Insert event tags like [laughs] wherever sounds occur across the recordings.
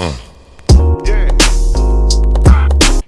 Uh.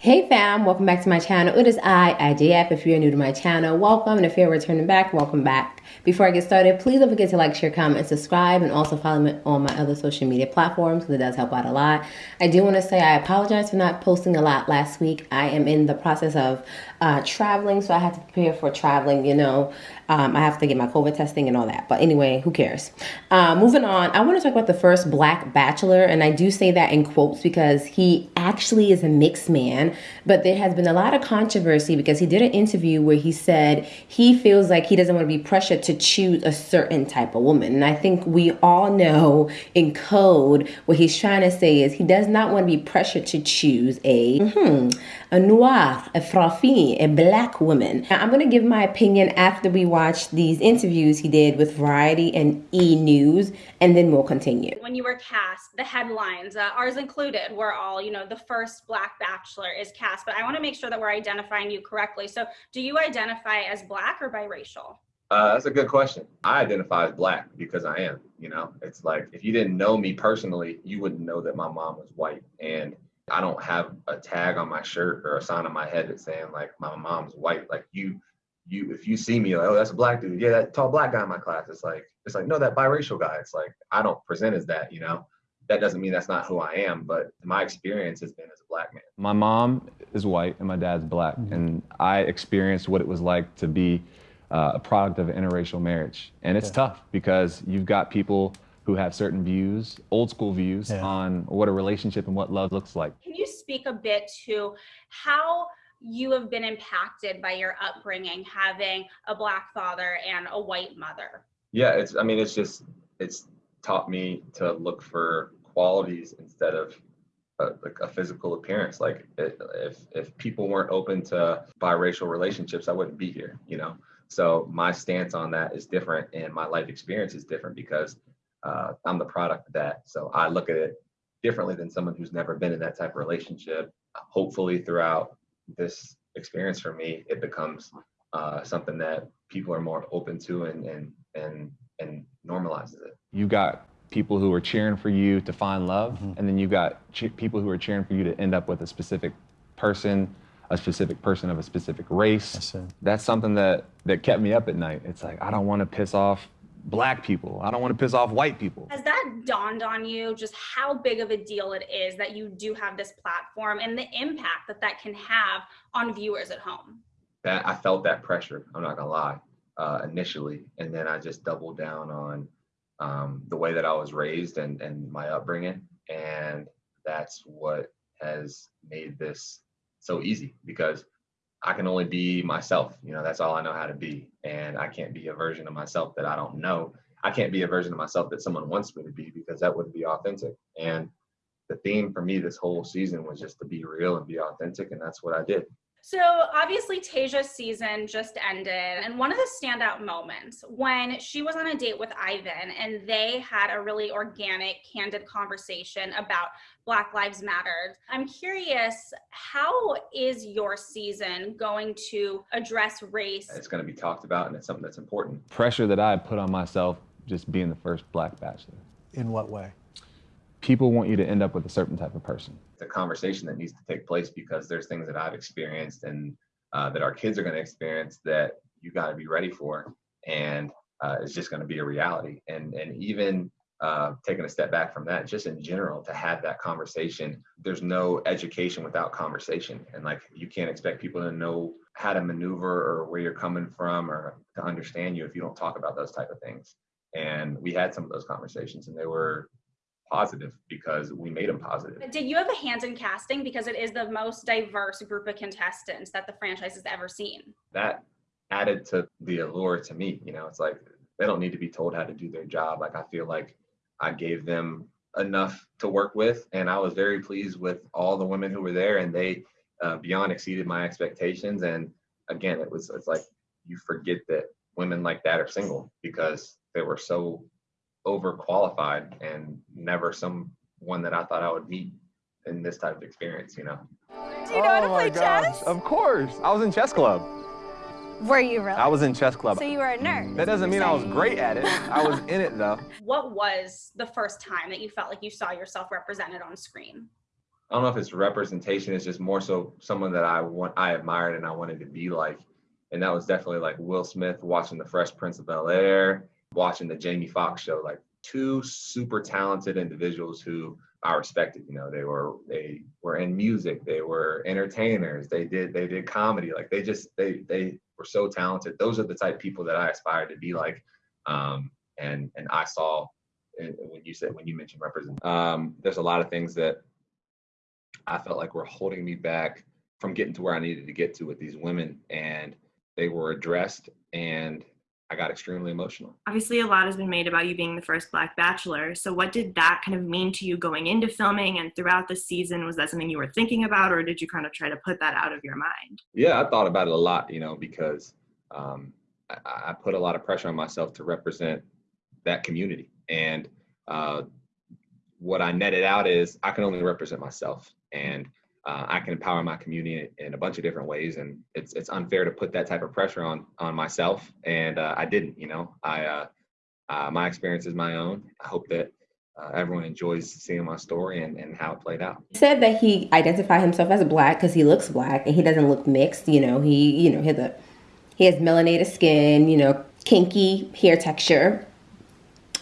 Hey fam, welcome back to my channel. It is I, IJF. If you're new to my channel, welcome. And if you're returning back, welcome back. Before I get started, please don't forget to like, share, comment, subscribe, and also follow me on my other social media platforms because it does help out a lot. I do want to say I apologize for not posting a lot last week. I am in the process of uh, traveling, so I have to prepare for traveling, you know. Um, I have to get my COVID testing and all that. But anyway, who cares? Uh, moving on, I want to talk about the first black bachelor, and I do say that in quotes because he actually is a mixed man. But there has been a lot of controversy because he did an interview where he said he feels like he doesn't want to be pressured to choose a certain type of woman. And I think we all know in code what he's trying to say is he does not want to be pressured to choose a, mm-hmm, a noir, a frafine, a black woman. Now, I'm going to give my opinion after we watch these interviews he did with Variety and E! News, and then we'll continue. When you were cast, the headlines, uh, ours included, were all, you know, the first black bachelor is cast, but I want to make sure that we're identifying you correctly. So do you identify as black or biracial? Uh, that's a good question. I identify as black because I am. You know, it's like if you didn't know me personally, you wouldn't know that my mom was white. And I don't have a tag on my shirt or a sign on my head that's saying like my mom's white. Like you, you, if you see me, like, oh, that's a black dude. Yeah, that tall black guy in my class. It's like, it's like, no, that biracial guy. It's like, I don't present as that, you know? That doesn't mean that's not who I am, but my experience has been as a black man. My mom is white and my dad's black. Mm-hmm. And I experienced what it was like to be uh, a product of an interracial marriage. And it's yeah. tough because you've got people who have certain views, old school views yeah. on what a relationship and what love looks like. Can you speak a bit to how you have been impacted by your upbringing having a black father and a white mother? Yeah, it's I mean it's just it's taught me to look for qualities instead of a, like a physical appearance. Like if if people weren't open to biracial relationships, I wouldn't be here, you know. So my stance on that is different, and my life experience is different because uh, I'm the product of that. So I look at it differently than someone who's never been in that type of relationship. Hopefully, throughout this experience for me, it becomes uh, something that people are more open to and and and and normalizes it. You got people who are cheering for you to find love, mm-hmm. and then you got people who are cheering for you to end up with a specific person a specific person of a specific race. That's something that that kept me up at night. It's like I don't want to piss off black people. I don't want to piss off white people. Has that dawned on you just how big of a deal it is that you do have this platform and the impact that that can have on viewers at home? That I felt that pressure. I'm not gonna lie. Uh, initially, and then I just doubled down on um, the way that I was raised and and my upbringing, and that's what has made this so easy because I can only be myself. You know, that's all I know how to be. And I can't be a version of myself that I don't know. I can't be a version of myself that someone wants me to be because that wouldn't be authentic. And the theme for me this whole season was just to be real and be authentic. And that's what I did. So obviously Tayshia's season just ended and one of the standout moments when she was on a date with Ivan and they had a really organic, candid conversation about Black Lives Matter. I'm curious, how is your season going to address race? It's going to be talked about and it's something that's important. Pressure that I put on myself just being the first Black Bachelor. In what way? people want you to end up with a certain type of person. A conversation that needs to take place because there's things that I've experienced and uh, that our kids are going to experience that you got to be ready for, and uh, it's just going to be a reality. And and even uh, taking a step back from that, just in general, to have that conversation, there's no education without conversation, and like you can't expect people to know how to maneuver or where you're coming from or to understand you if you don't talk about those type of things. And we had some of those conversations, and they were positive because we made them positive. Did you have a hand in casting because it is the most diverse group of contestants that the franchise has ever seen? That added to the allure to me. You know, it's like they don't need to be told how to do their job. Like I feel like I gave them enough to work with, and I was very pleased with all the women who were there, and they uh, beyond exceeded my expectations. And again, it was it's like you forget that women like that are single because they were so overqualified and never someone that I thought I would meet in this type of experience, you know. Do you know oh how to oh play chess? Of course. I was in chess club. Were you really? I was in chess club. So you were a nerd. That doesn't mean I was great at it. I was [laughs] in it though. What was the first time that you felt like you saw yourself represented on screen? I don't know if it's representation. It's just more so someone that I want, I admired, and I wanted to be like. And that was definitely like Will Smith watching The Fresh Prince of Bel Air, watching the Jamie Foxx show. Like two super talented individuals who I respected. You know, they were they were in music, they were entertainers, they did they did comedy. Like they just they they were so talented. Those are the type of people that I aspired to be like. Um, and and I saw when you said when you mentioned represent. Um, there's a lot of things that I felt like were holding me back from getting to where I needed to get to with these women, and they were addressed. And I got extremely emotional. Obviously, a lot has been made about you being the first Black Bachelor. So, what did that kind of mean to you going into filming and throughout the season? Was that something you were thinking about, or did you kind of try to put that out of your mind? Yeah, I thought about it a lot, you know, because um, I, I, put a lot of pressure on myself to represent that community. And uh, what I netted out is I can only represent myself. And uh, I can empower my community in a bunch of different ways, and it's it's unfair to put that type of pressure on on myself, and uh, I didn't. You know, I uh, uh my experience is my own. I hope that uh, everyone enjoys seeing my story and, and how it played out. He said that he identified himself as black because he looks black and he doesn't look mixed. You know, he you know he has a he has melanated skin. You know, kinky hair texture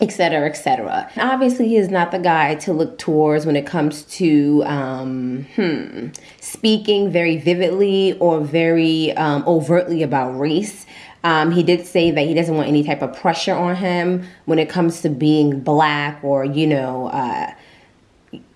etc etc obviously he is not the guy to look towards when it comes to um, hmm, speaking very vividly or very um, overtly about race um, he did say that he doesn't want any type of pressure on him when it comes to being black or you know uh,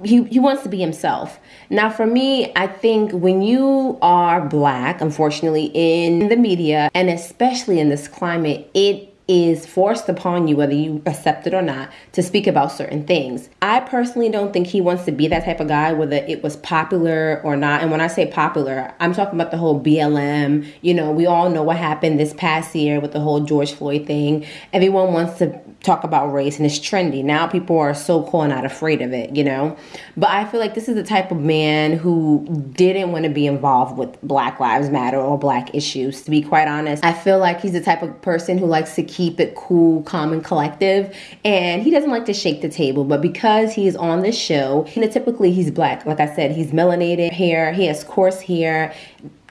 he, he wants to be himself. Now, for me, I think when you are black, unfortunately, in the media and especially in this climate, it is forced upon you, whether you accept it or not, to speak about certain things. I personally don't think he wants to be that type of guy, whether it was popular or not. And when I say popular, I'm talking about the whole BLM. You know, we all know what happened this past year with the whole George Floyd thing. Everyone wants to talk about race and it's trendy. Now people are so cool and not afraid of it, you know? But I feel like this is the type of man who didn't want to be involved with Black Lives Matter or black issues, to be quite honest. I feel like he's the type of person who likes to keep it cool, calm, and collective. And he doesn't like to shake the table. But because he's on this show, know, typically he's black. Like I said, he's melanated hair, he has coarse hair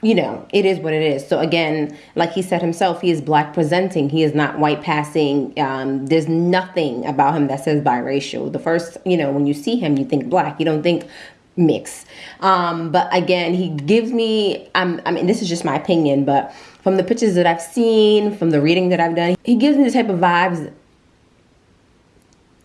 you know, it is what it is. So again, like he said himself, he is black presenting. He is not white passing. Um, there's nothing about him that says biracial. The first, you know, when you see him, you think black. You don't think mix. Um, but again, he gives me. I'm, I mean, this is just my opinion, but from the pictures that I've seen, from the reading that I've done, he gives me the type of vibes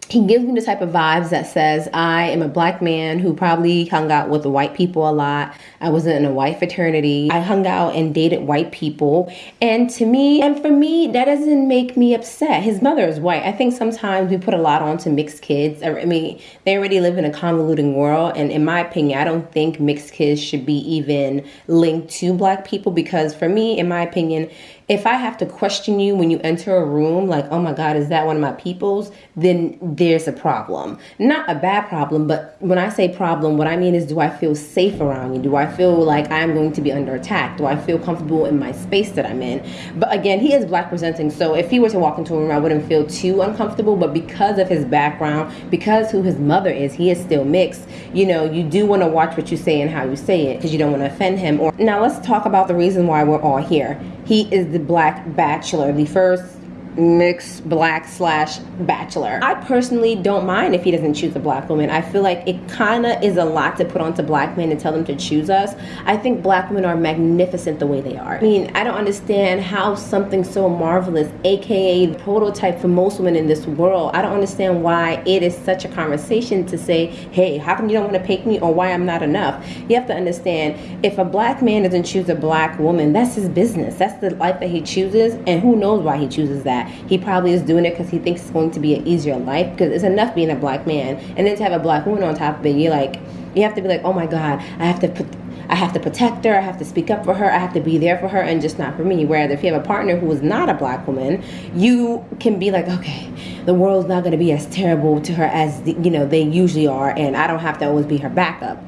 he gives me the type of vibes that says I am a black man who probably hung out with white people a lot. I wasn't in a white fraternity. I hung out and dated white people. And to me, and for me, that doesn't make me upset. His mother is white. I think sometimes we put a lot on to mixed kids. I mean, they already live in a convoluting world. And in my opinion, I don't think mixed kids should be even linked to black people because for me, in my opinion, if I have to question you when you enter a room, like, oh my God, is that one of my people's? Then there's a problem. Not a bad problem, but when I say problem, what I mean is do I feel safe around you? Do I feel like I'm going to be under attack? Do I feel comfortable in my space that I'm in? But again, he is black presenting, so if he were to walk into a room, I wouldn't feel too uncomfortable. But because of his background, because who his mother is, he is still mixed. You know, you do want to watch what you say and how you say it because you don't want to offend him. Or now let's talk about the reason why we're all here. He is the black bachelor, the first mixed black slash bachelor. I personally don't mind if he doesn't choose a black woman. I feel like it kind of is a lot to put onto black men and tell them to choose us. I think black women are magnificent the way they are. I mean, I don't understand how something so marvelous, aka the prototype for most women in this world, I don't understand why it is such a conversation to say, hey, how come you don't want to pick me or why I'm not enough? You have to understand if a black man doesn't choose a black woman, that's his business. That's the life that he chooses, and who knows why he chooses that. He probably is doing it because he thinks it's going to be an easier life because it's enough being a black man. And then to have a black woman on top of it, you're like, you have to be like, oh my God, I have to put. I have to protect her. I have to speak up for her. I have to be there for her, and just not for me. Whereas if you have a partner who is not a black woman, you can be like, okay, the world's not going to be as terrible to her as the, you know they usually are, and I don't have to always be her backup.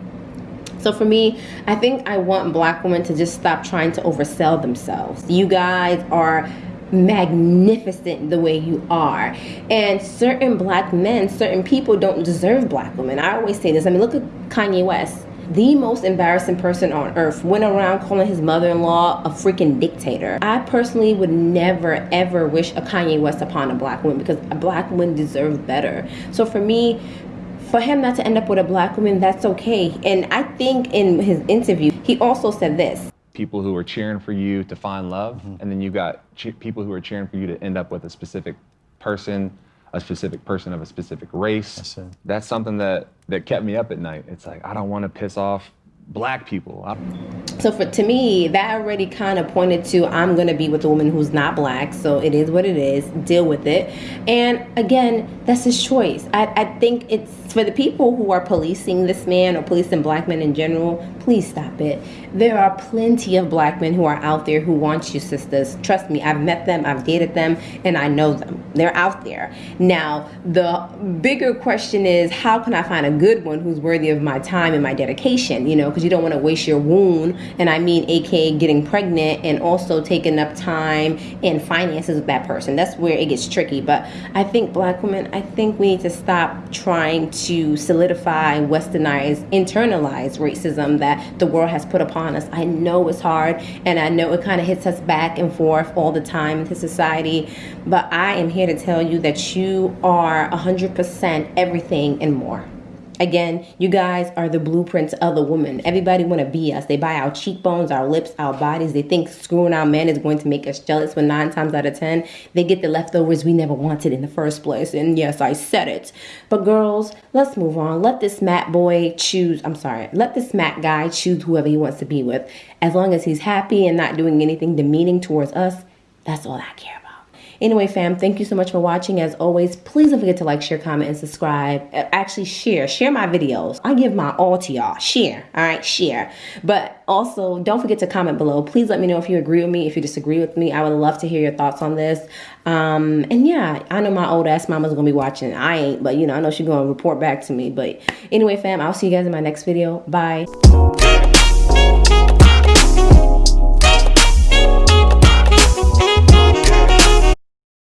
So for me, I think I want black women to just stop trying to oversell themselves. You guys are magnificent the way you are. And certain black men, certain people don't deserve black women. I always say this. I mean, look at Kanye West. The most embarrassing person on earth went around calling his mother in law a freaking dictator. I personally would never ever wish a Kanye West upon a black woman because a black woman deserves better. So for me, for him not to end up with a black woman, that's okay. And I think in his interview, he also said this people who are cheering for you to find love, mm-hmm. and then you got people who are cheering for you to end up with a specific person, a specific person of a specific race. That's something that that kept me up at night. It's like I don't want to piss off black people. So for to me, that already kind of pointed to I'm gonna be with a woman who's not black. So it is what it is. Deal with it. And again, that's his choice. I, I think it's for the people who are policing this man or policing black men in general. Please stop it. There are plenty of black men who are out there who want you, sisters. Trust me, I've met them, I've dated them, and I know them. They're out there. Now, the bigger question is how can I find a good one who's worthy of my time and my dedication? You know, because you don't want to waste your wound, and I mean, aka getting pregnant and also taking up time and finances with that person. That's where it gets tricky. But I think black women, I think we need to stop trying to solidify, westernize, internalize racism that the world has put upon us. I know it's hard and I know it kind of hits us back and forth all the time into society, but I am here to tell you that you are 100% everything and more. Again, you guys are the blueprints of the woman. Everybody want to be us. They buy our cheekbones, our lips, our bodies. They think screwing our men is going to make us jealous, but nine times out of ten, they get the leftovers we never wanted in the first place. And yes, I said it. But girls, let's move on. Let this Matt boy choose, I'm sorry, let this Matt guy choose whoever he wants to be with. As long as he's happy and not doing anything demeaning towards us, that's all I care about. Anyway, fam, thank you so much for watching. As always, please don't forget to like, share, comment, and subscribe. Uh, actually, share. Share my videos. I give my all to y'all. Share. All right, share. But also, don't forget to comment below. Please let me know if you agree with me, if you disagree with me. I would love to hear your thoughts on this. Um, and yeah, I know my old ass mama's gonna be watching. I ain't, but you know, I know she's gonna report back to me. But anyway, fam, I'll see you guys in my next video. Bye.